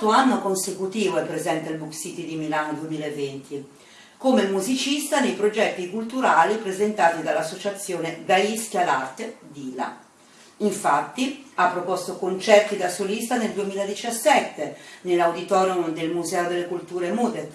quarto anno consecutivo è presente al Book City di Milano 2020, come musicista nei progetti culturali presentati dall'associazione Gaischi all'Arte DILA. Infatti ha proposto concerti da solista nel 2017 nell'auditorium del Museo delle Culture Mudet.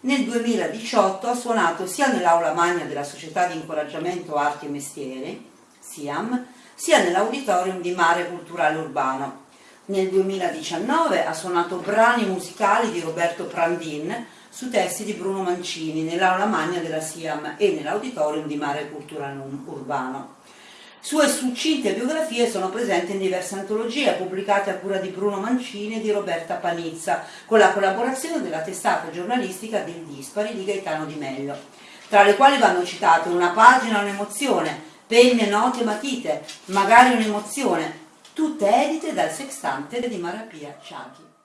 Nel 2018 ha suonato sia nell'aula magna della Società di Incoraggiamento Arti e Mestieri, SIAM, sia nell'auditorium di Mare Culturale Urbano. Nel 2019 ha suonato brani musicali di Roberto Prandin su testi di Bruno Mancini nell'aula magna della SIAM e nell'auditorium di Mare Culturale Urbano. Sue succinte biografie sono presenti in diverse antologie pubblicate a cura di Bruno Mancini e di Roberta Panizza, con la collaborazione della testata giornalistica del Dispari di Gaetano Di Meglio, tra le quali vanno citate Una pagina, un'emozione, penne, note, matite, magari un'emozione, tutte edite dal sextante di Marapia Ciaghi.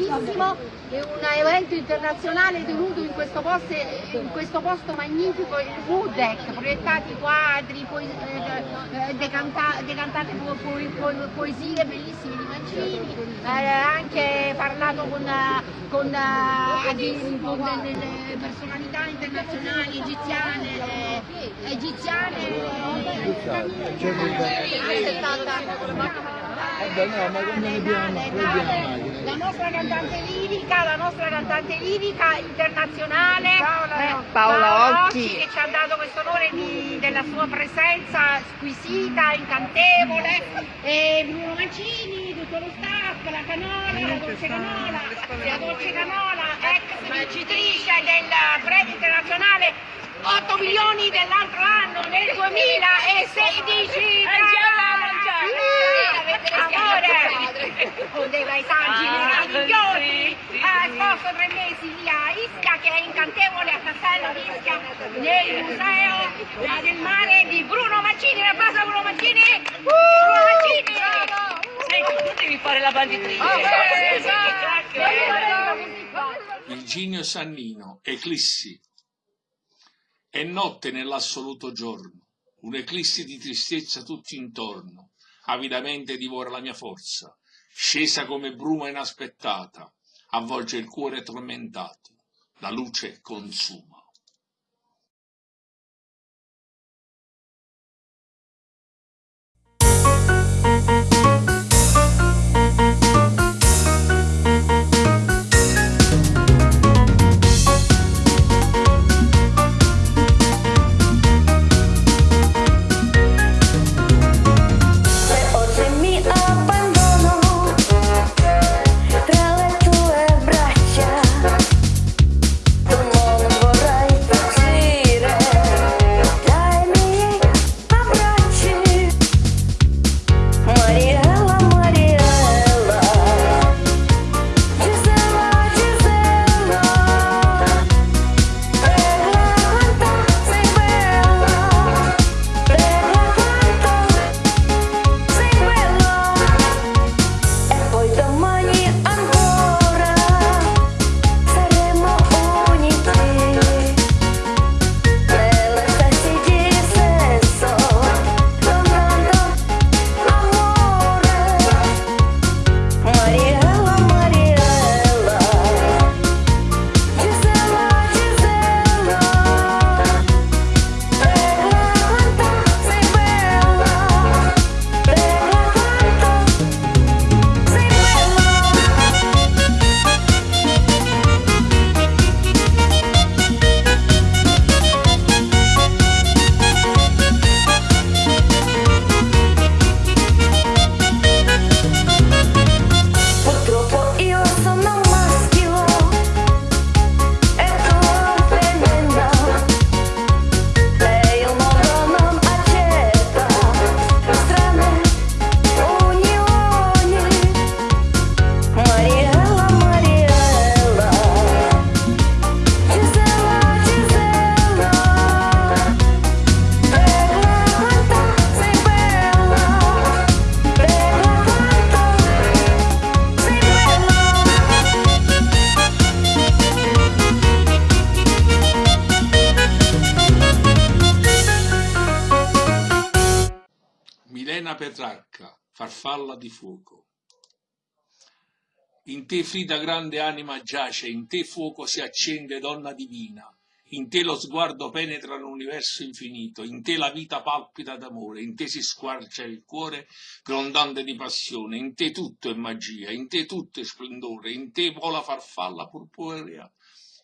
Importantissimo, è un evento internazionale tenuto in questo posto, in questo posto magnifico, il Wooddeck, proiettati quadri, po eh, decanta decantate po po poesie bellissime di Mancini, eh, anche parlato con, con, eh, con delle personalità internazionali egiziane, eh, egiziane, egiziane Vabbè, no, ma abbiamo, abbiamo La nostra cantante lirica, la nostra cantante lirica internazionale Paola, eh, Paola Occhi che ci ha dato questo onore di, della sua presenza squisita, incantevole e Bruno Mancini, tutto lo staff, la Canola, la Dolce Canola, la Dolce Canola, ex vincitrice del premio internazionale 8 milioni dell'altro anno nel 2016 amore con dei paesaggi ah, meravigliosi. ha esposto tre mesi lì a Ischia che è incantevole a Castello di Ischia nel museo del mare di Bruno Mancini. Un applauso a Bruno Mancini. Bruno Mancini! Senti, tu devi fare la banditrice. Virginio Sannino, Eclissi. È notte nell'assoluto giorno, un'eclissi di tristezza tutto intorno, avidamente divora la mia forza, scesa come bruma inaspettata, avvolge il cuore tormentato, la luce consuma. Farfalla di fuoco. In te Frida grande anima giace, in te fuoco si accende donna divina, in te lo sguardo penetra l'universo infinito, in te la vita palpita d'amore, in te si squarcia il cuore grondante di passione, in te tutto è magia, in te tutto è splendore, in te vola farfalla purpurea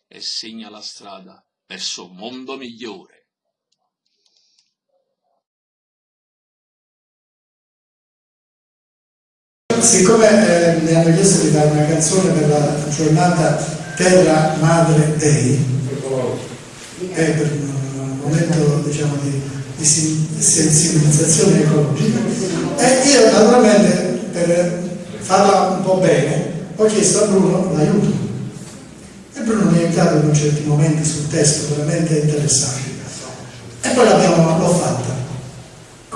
e segna la strada verso un mondo migliore. Siccome eh, mi hanno chiesto di fare una canzone per la giornata Terra Madre Day, è per un momento diciamo, di, di sensibilizzazione ecologica, e io naturalmente per farla un po' bene ho chiesto a Bruno l'aiuto. E Bruno mi ha aiutato in certi momenti sul testo veramente interessanti. E poi l'ho fatta.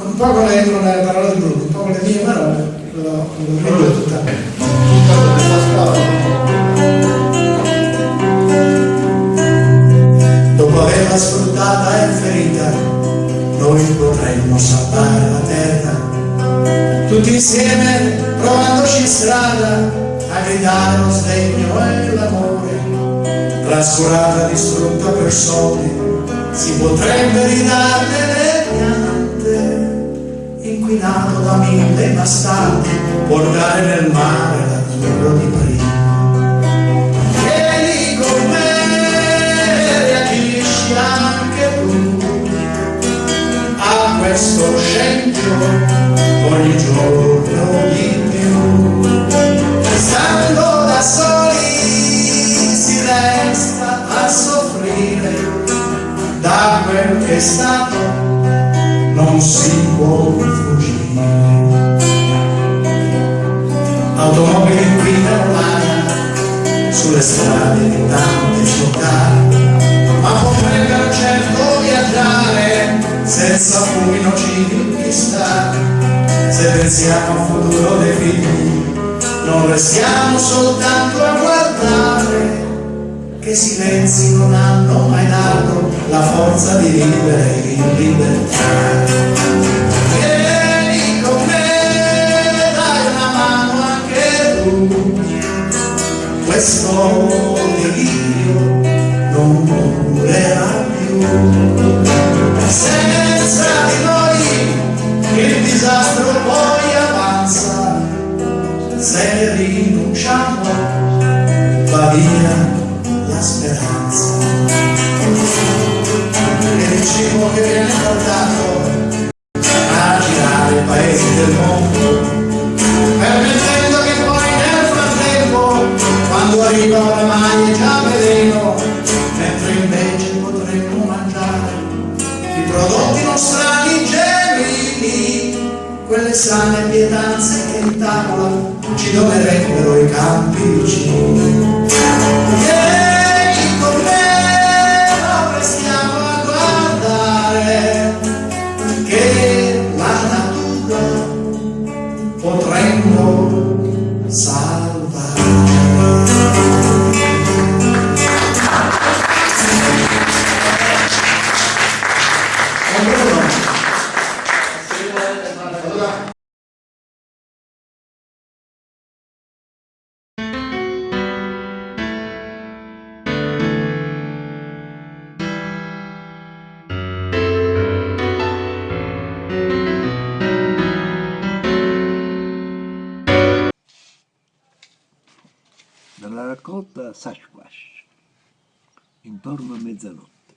Un po' con le, con le parole di Bruno, un po' con le mie parole Dopo averla sfruttata e ferita, noi potremmo salvare la terra. Tutti insieme, provandoci in strada, a gridare lo sdegno e l'amore. Trascurata, distrutta per soldi, si potrebbe ridarne Inquinato da mille bastardi, portare nel mare l'azzurro di prima. Senza fumi nocivi chissà. Se pensiamo al futuro dei figli, non restiamo soltanto a guardare, che silenzi non hanno mai dato la forza di vivere in libertà. Vieni con me, dai una mano anche tu, questo delirio non durerà più. Il disastro poi avanza, se rinunciamo va via la speranza. E il cibo che viene portato a girare i paesi del mondo, raccolta Sasquatch, intorno a mezzanotte.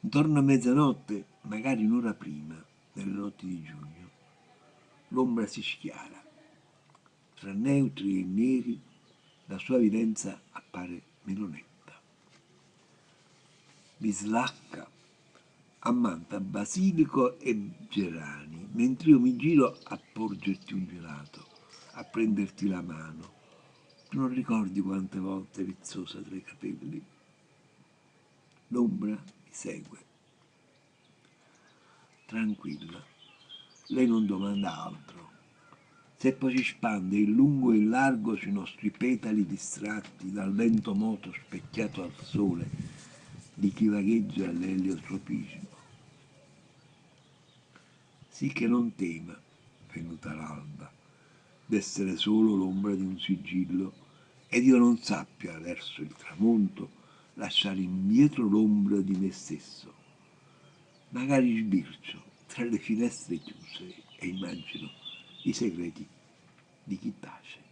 Intorno a mezzanotte, magari un'ora prima, nelle notti di giugno, l'ombra si schiara. Tra neutri e neri la sua evidenza appare meno netta. Bislacca ammanta basilico e gerani, mentre io mi giro a porgerti un gelato, a prenderti la mano. Non ricordi quante volte rizzosa tra i capelli? L'ombra mi segue. Tranquilla, lei non domanda altro. Se poi si spande in lungo e in largo sui nostri petali distratti dal vento moto specchiato al sole di chi vagheggia all'eliotropismo. Sì che non tema, venuta l'alba, d'essere solo l'ombra di un sigillo ed io non sappia verso il tramonto lasciare indietro l'ombra di me stesso. Magari sbircio tra le finestre chiuse e immagino i segreti di chi tace.